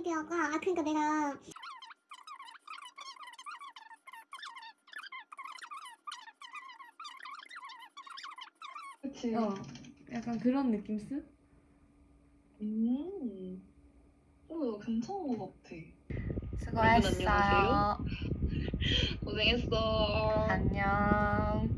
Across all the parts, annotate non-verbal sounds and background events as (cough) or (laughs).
막 아이디어가 아 그러니까 내가 그치. 어 약간 그런 느낌스? 음. 어, 괜찮은 것 같아. 수고했어요 고생했어. 안녕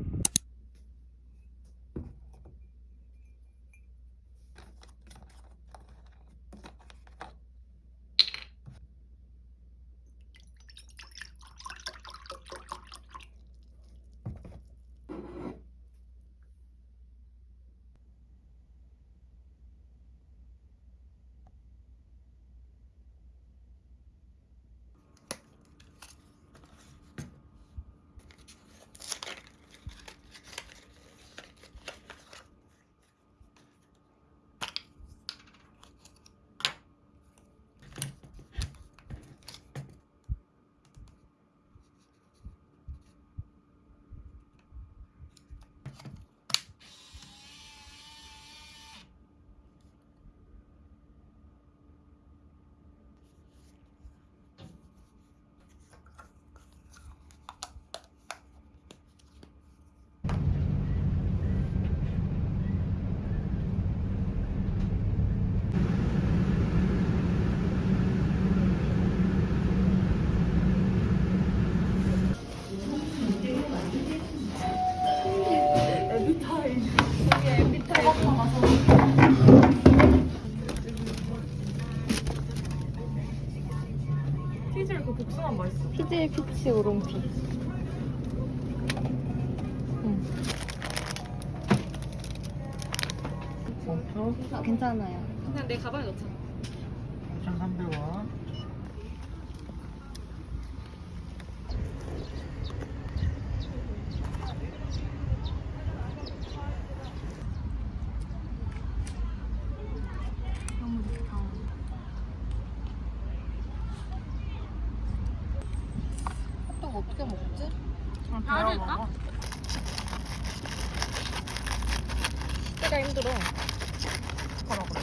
피질 그 복숭아 맛있어. 피질 피치 오롱피 어, 괜찮아요. 그냥 내 가방에 넣자. 먹어. 때가 힘들어 가라 그래.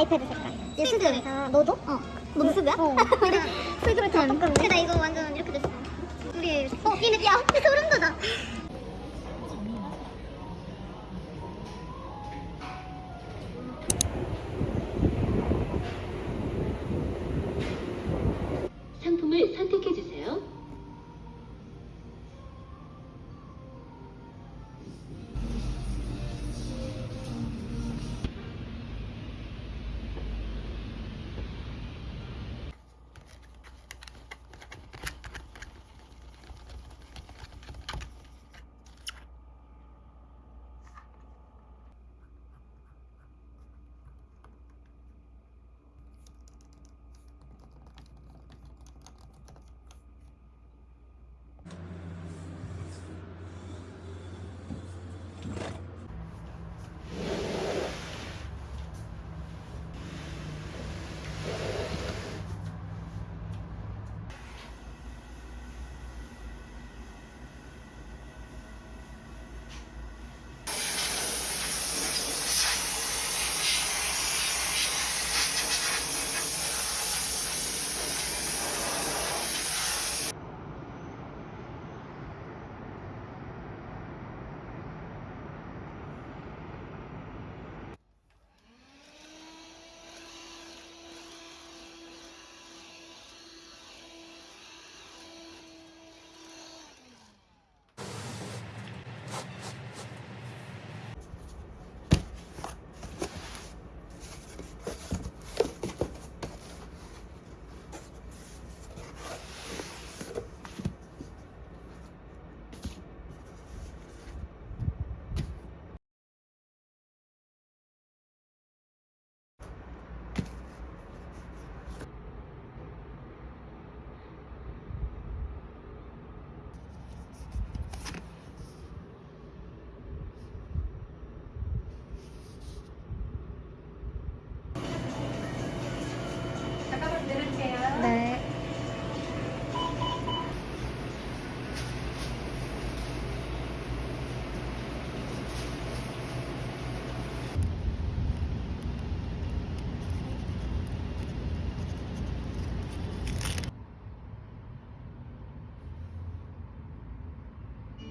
아이패드 색깔 얘 수드 아 너도? 어. 너도 수드야? 어 (laughs) 수드로 다 똑같네. 근데 나 이거 완전 이렇게 됐어. 우리 어 이 느낌 야 소름 돋아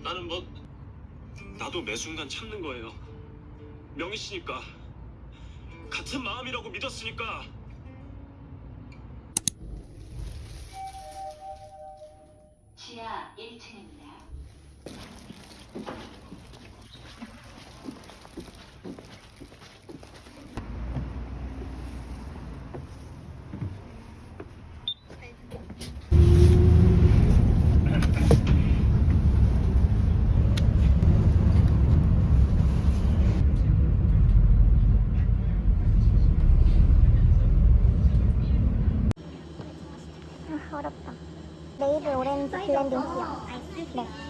나는 뭐 나도 매 순간 참는 거예요. 명희 씨니까 같은 마음이라고 믿었으니까. 지하 1층입니다. 아, 어렵다. 네